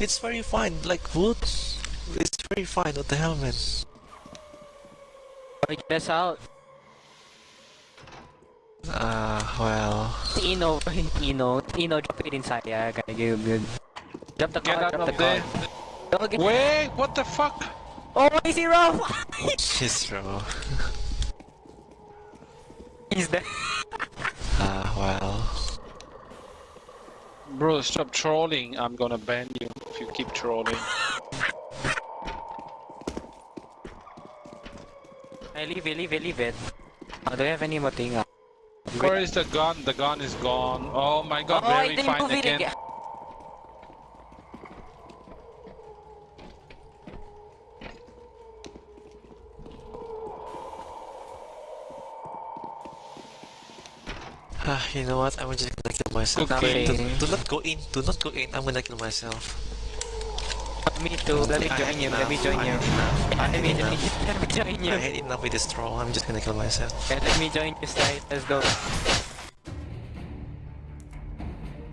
It's very fine, like wood. It's very fine. What the hell, man? Boy, get us out. Ah, well. Tino, Tino, Tino, drop it inside. Yeah, okay, good, good. Drop the Get car, out drop the of there. car. Don't Wait, what the fuck? Oh, he's zero! Yes, bro. he's there. Ah, well. Bro, stop trolling. I'm gonna ban you keep trolling. I leave it, leave it, leave it. Oh, do you have any more thing? Uh, Where is the gun? The gun is gone. Oh my god, oh, I very didn't fine again. again. Ah, you know what? I'm just gonna kill myself. Okay. Do, do not go in. Do not go in. I'm gonna kill myself. Me too, let me join you, let me join you. Let me, enough. let me join I you. had enough with this troll. I'm just gonna kill myself. Yeah, let me join you, side. Let's go.